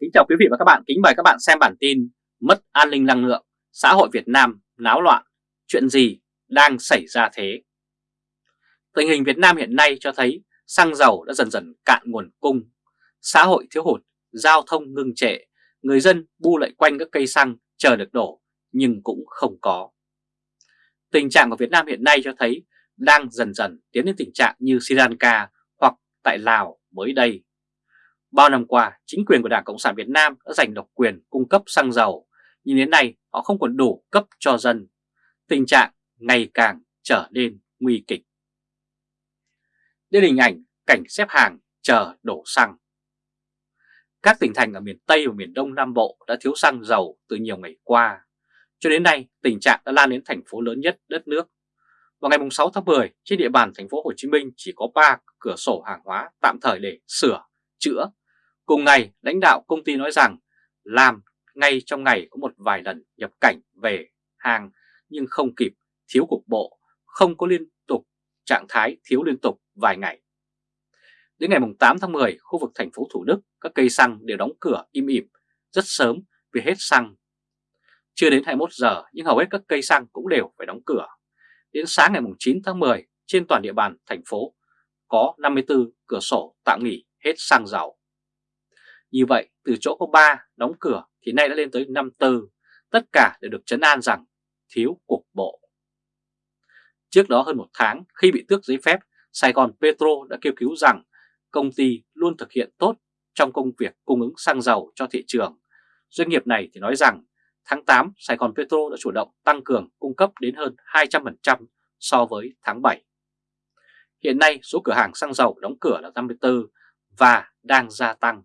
Kính chào quý vị và các bạn, kính mời các bạn xem bản tin Mất an ninh năng lượng, xã hội Việt Nam náo loạn, chuyện gì đang xảy ra thế? Tình hình Việt Nam hiện nay cho thấy xăng dầu đã dần dần cạn nguồn cung, xã hội thiếu hụt, giao thông ngưng trệ, người dân bu lại quanh các cây xăng chờ được đổ nhưng cũng không có. Tình trạng của Việt Nam hiện nay cho thấy đang dần dần tiến đến tình trạng như Sri Lanka hoặc tại Lào mới đây. Bao năm qua, chính quyền của Đảng Cộng sản Việt Nam đã giành độc quyền cung cấp xăng dầu, nhưng đến nay họ không còn đủ cấp cho dân. Tình trạng ngày càng trở nên nguy kịch. Đây là hình ảnh cảnh xếp hàng chờ đổ xăng. Các tỉnh thành ở miền Tây và miền Đông Nam Bộ đã thiếu xăng dầu từ nhiều ngày qua. Cho đến nay, tình trạng đã lan đến thành phố lớn nhất đất nước. Vào ngày 6 tháng 10, trên địa bàn thành phố Hồ Chí Minh chỉ có 3 cửa sổ hàng hóa tạm thời để sửa, chữa Cùng ngày, lãnh đạo công ty nói rằng làm ngay trong ngày có một vài lần nhập cảnh về hàng nhưng không kịp, thiếu cục bộ, không có liên tục, trạng thái thiếu liên tục vài ngày. Đến ngày 8 tháng 10, khu vực thành phố Thủ Đức, các cây xăng đều đóng cửa im ỉm rất sớm vì hết xăng. Chưa đến 21 giờ nhưng hầu hết các cây xăng cũng đều phải đóng cửa. Đến sáng ngày 9 tháng 10, trên toàn địa bàn thành phố có 54 cửa sổ tạm nghỉ hết xăng dầu. Như vậy, từ chỗ có 3 đóng cửa thì nay đã lên tới 54, tất cả đều được chấn an rằng thiếu cục bộ. Trước đó hơn một tháng, khi bị tước giấy phép, Sài Gòn Petro đã kêu cứu rằng công ty luôn thực hiện tốt trong công việc cung ứng xăng dầu cho thị trường. Doanh nghiệp này thì nói rằng tháng 8 Sài Gòn Petro đã chủ động tăng cường cung cấp đến hơn 200% so với tháng 7. Hiện nay số cửa hàng xăng dầu đóng cửa là 54 và đang gia tăng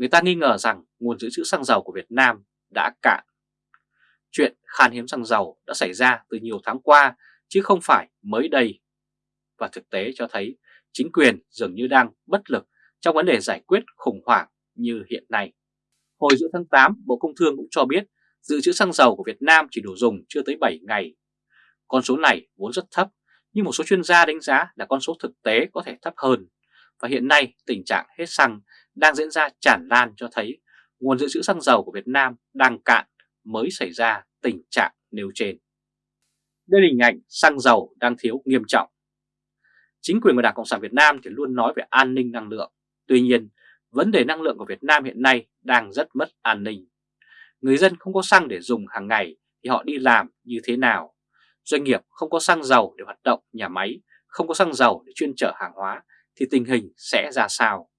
người ta nghi ngờ rằng nguồn dự trữ xăng dầu của Việt Nam đã cạn. Chuyện khan hiếm xăng dầu đã xảy ra từ nhiều tháng qua chứ không phải mới đây. Và thực tế cho thấy chính quyền dường như đang bất lực trong vấn đề giải quyết khủng hoảng như hiện nay. Hồi giữa tháng 8, Bộ Công Thương cũng cho biết dự trữ xăng dầu của Việt Nam chỉ đủ dùng chưa tới 7 ngày. Con số này vốn rất thấp, nhưng một số chuyên gia đánh giá là con số thực tế có thể thấp hơn. Và hiện nay tình trạng hết xăng đang diễn ra tràn lan cho thấy nguồn dự trữ xăng dầu của Việt Nam đang cạn mới xảy ra tình trạng nêu trên. Đây là hình ảnh xăng dầu đang thiếu nghiêm trọng. Chính quyền của Đảng Cộng sản Việt Nam thì luôn nói về an ninh năng lượng. Tuy nhiên, vấn đề năng lượng của Việt Nam hiện nay đang rất mất an ninh. Người dân không có xăng để dùng hàng ngày thì họ đi làm như thế nào? Doanh nghiệp không có xăng dầu để hoạt động nhà máy, không có xăng dầu để chuyên chở hàng hóa thì tình hình sẽ ra sao?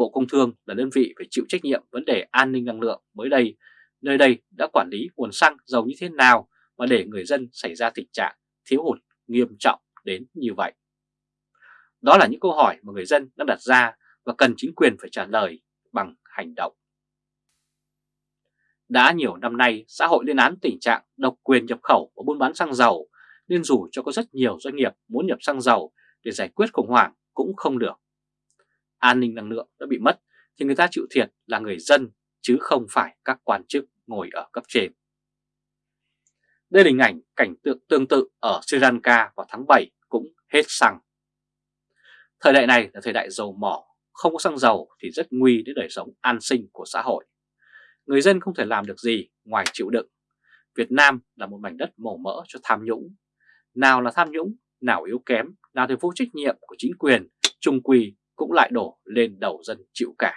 Bộ Công Thương là đơn vị phải chịu trách nhiệm vấn đề an ninh năng lượng mới đây, nơi đây đã quản lý nguồn xăng dầu như thế nào mà để người dân xảy ra tình trạng thiếu hụt nghiêm trọng đến như vậy. Đó là những câu hỏi mà người dân đang đặt ra và cần chính quyền phải trả lời bằng hành động. Đã nhiều năm nay, xã hội lên án tình trạng độc quyền nhập khẩu và buôn bán xăng dầu, nên dù cho có rất nhiều doanh nghiệp muốn nhập xăng dầu để giải quyết khủng hoảng cũng không được an ninh năng lượng đã bị mất thì người ta chịu thiệt là người dân chứ không phải các quan chức ngồi ở cấp trên. Đây là hình ảnh cảnh tượng tương tự ở Sri Lanka vào tháng 7 cũng hết xăng. Thời đại này là thời đại dầu mỏ, không có xăng dầu thì rất nguy đến đời sống an sinh của xã hội. Người dân không thể làm được gì ngoài chịu đựng. Việt Nam là một mảnh đất màu mỡ cho tham nhũng. Nào là tham nhũng, nào yếu kém, nào thì vô trách nhiệm của chính quyền, trung quỳ cũng lại đổ lên đầu dân chịu cả.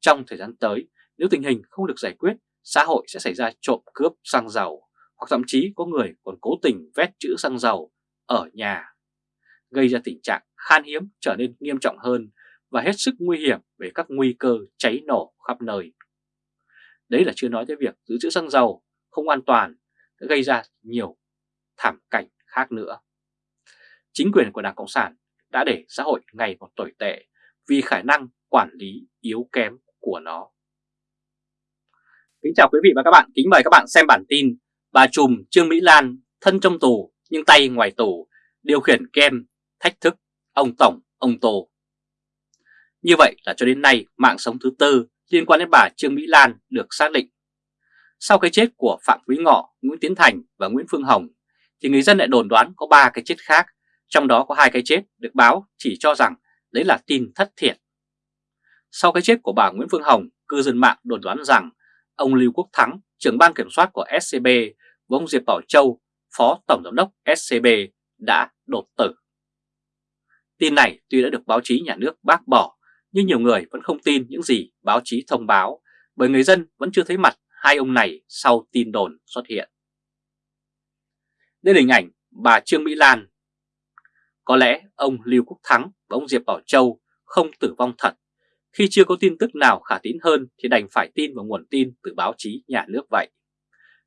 Trong thời gian tới, nếu tình hình không được giải quyết, xã hội sẽ xảy ra trộm cướp xăng dầu, hoặc thậm chí có người còn cố tình vét chữ xăng dầu ở nhà, gây ra tình trạng khan hiếm trở nên nghiêm trọng hơn và hết sức nguy hiểm về các nguy cơ cháy nổ khắp nơi. Đấy là chưa nói tới việc giữ chữ xăng dầu không an toàn đã gây ra nhiều thảm cảnh khác nữa. Chính quyền của Đảng Cộng sản đã để xã hội ngày một tồi tệ vì khả năng quản lý yếu kém của nó. Kính chào quý vị và các bạn, kính mời các bạn xem bản tin Bà Trùm Trương Mỹ Lan thân trong tù nhưng tay ngoài tù, điều khiển kem, thách thức, ông Tổng, ông Tô. Như vậy là cho đến nay mạng sống thứ tư liên quan đến bà Trương Mỹ Lan được xác định. Sau cái chết của Phạm Quý Ngọ, Nguyễn Tiến Thành và Nguyễn Phương Hồng thì người dân lại đồn đoán có ba cái chết khác trong đó có hai cái chết được báo chỉ cho rằng đấy là tin thất thiệt. Sau cái chết của bà Nguyễn Phương Hồng, cư dân mạng đồn đoán rằng ông Lưu Quốc Thắng, trưởng ban kiểm soát của SCB và ông Diệp Bảo Châu, phó tổng giám đốc SCB đã đột tử. Tin này tuy đã được báo chí nhà nước bác bỏ, nhưng nhiều người vẫn không tin những gì báo chí thông báo, bởi người dân vẫn chưa thấy mặt hai ông này sau tin đồn xuất hiện. Đây là hình ảnh bà Trương Mỹ Lan. Có lẽ ông Lưu Quốc Thắng và ông Diệp Bảo Châu không tử vong thật. Khi chưa có tin tức nào khả tín hơn thì đành phải tin vào nguồn tin từ báo chí nhà nước vậy.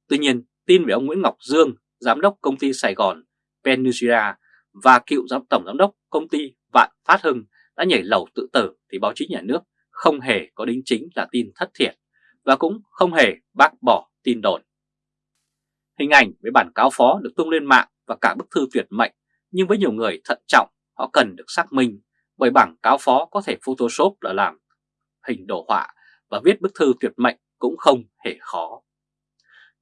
Tuy nhiên, tin về ông Nguyễn Ngọc Dương, giám đốc công ty Sài Gòn Peninsula và cựu giám tổng giám đốc công ty Vạn Phát Hưng đã nhảy lầu tự tử thì báo chí nhà nước không hề có đính chính là tin thất thiệt và cũng không hề bác bỏ tin đồn. Hình ảnh với bản cáo phó được tung lên mạng và cả bức thư tuyệt mệnh nhưng với nhiều người thận trọng, họ cần được xác minh bởi bảng cáo phó có thể photoshop là làm hình đồ họa và viết bức thư tuyệt mệnh cũng không hề khó.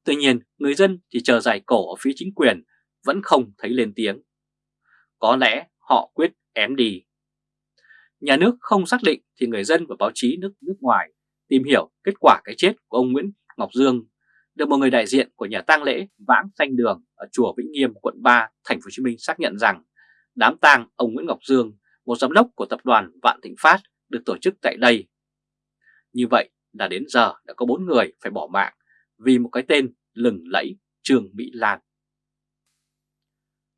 Tuy nhiên, người dân chỉ chờ dài cổ ở phía chính quyền vẫn không thấy lên tiếng. Có lẽ họ quyết ém đi. Nhà nước không xác định thì người dân và báo chí nước nước ngoài tìm hiểu kết quả cái chết của ông Nguyễn Ngọc Dương được một người đại diện của nhà tang lễ Vãng Xanh Đường ở chùa Vĩnh Nghiêm, quận 3, thành phố Hồ Chí Minh xác nhận rằng đám tang ông Nguyễn Ngọc Dương, một giám đốc của tập đoàn Vạn Thịnh Phát được tổ chức tại đây. Như vậy là đến giờ đã có 4 người phải bỏ mạng vì một cái tên lừng lẫy Trương Mỹ Lan.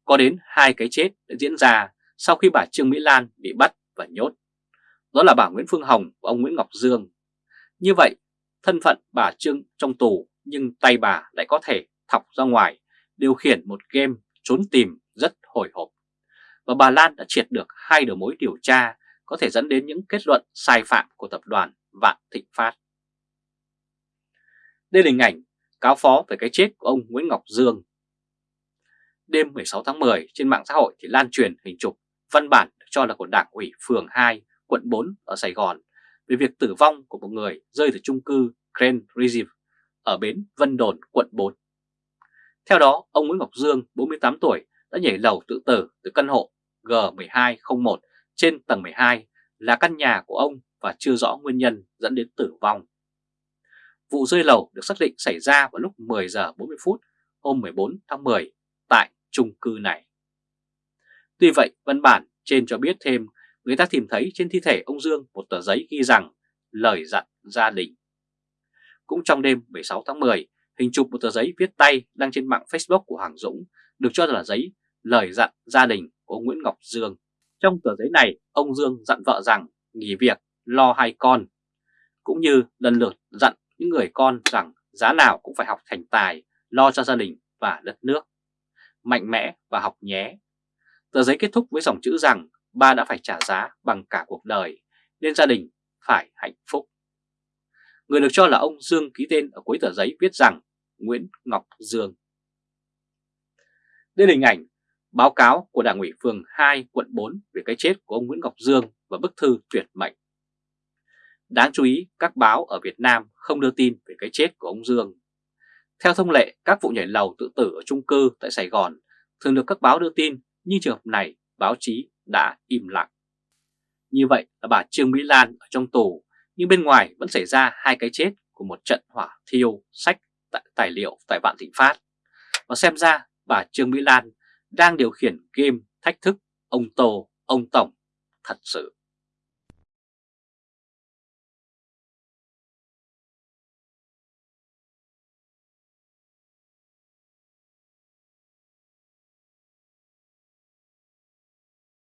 Có đến hai cái chết đã diễn ra sau khi bà Trương Mỹ Lan bị bắt và nhốt. Đó là bà Nguyễn Phương Hồng và ông Nguyễn Ngọc Dương. Như vậy, thân phận bà Trương trong tù nhưng tay bà lại có thể thọc ra ngoài, điều khiển một game trốn tìm rất hồi hộp. Và bà Lan đã triệt được hai đầu mối điều tra có thể dẫn đến những kết luận sai phạm của tập đoàn Vạn Thịnh Phát. Đây là hình ảnh cáo phó về cái chết của ông Nguyễn Ngọc Dương. Đêm 16 tháng 10 trên mạng xã hội thì lan truyền hình chụp văn bản được cho là của Đảng ủy phường 2, quận 4 ở Sài Gòn về việc tử vong của một người rơi từ chung cư Grand Reserve ở bến Vân Đồn, quận 4. Theo đó, ông Nguyễn Ngọc Dương, 48 tuổi, đã nhảy lầu tự tử từ căn hộ G1201 trên tầng 12 là căn nhà của ông và chưa rõ nguyên nhân dẫn đến tử vong. Vụ rơi lầu được xác định xảy ra vào lúc 10 giờ 40 phút hôm 14 tháng 10 tại chung cư này. Tuy vậy, văn bản trên cho biết thêm người ta tìm thấy trên thi thể ông Dương một tờ giấy ghi rằng lời dặn gia đình. Cũng trong đêm 16 tháng 10, hình chụp một tờ giấy viết tay đăng trên mạng Facebook của Hoàng Dũng được cho là giấy lời dặn gia đình của Nguyễn Ngọc Dương. Trong tờ giấy này, ông Dương dặn vợ rằng nghỉ việc, lo hai con, cũng như lần lượt dặn những người con rằng giá nào cũng phải học thành tài, lo cho gia đình và đất nước. Mạnh mẽ và học nhé. Tờ giấy kết thúc với dòng chữ rằng ba đã phải trả giá bằng cả cuộc đời, nên gia đình phải hạnh phúc. Người được cho là ông Dương ký tên ở cuối tờ giấy viết rằng Nguyễn Ngọc Dương. Đây là hình ảnh báo cáo của Đảng ủy phường 2 quận 4 về cái chết của ông Nguyễn Ngọc Dương và bức thư tuyệt mệnh. Đáng chú ý, các báo ở Việt Nam không đưa tin về cái chết của ông Dương. Theo thông lệ, các vụ nhảy lầu tự tử ở chung cư tại Sài Gòn thường được các báo đưa tin, nhưng trường hợp này báo chí đã im lặng. Như vậy là bà Trương Mỹ Lan ở trong tù, nhưng bên ngoài vẫn xảy ra hai cái chết của một trận hỏa thiêu sách tài liệu tại Vạn Thịnh Phát. Và xem ra bà Trương Mỹ Lan đang điều khiển game thách thức ông Tô, ông Tổng thật sự.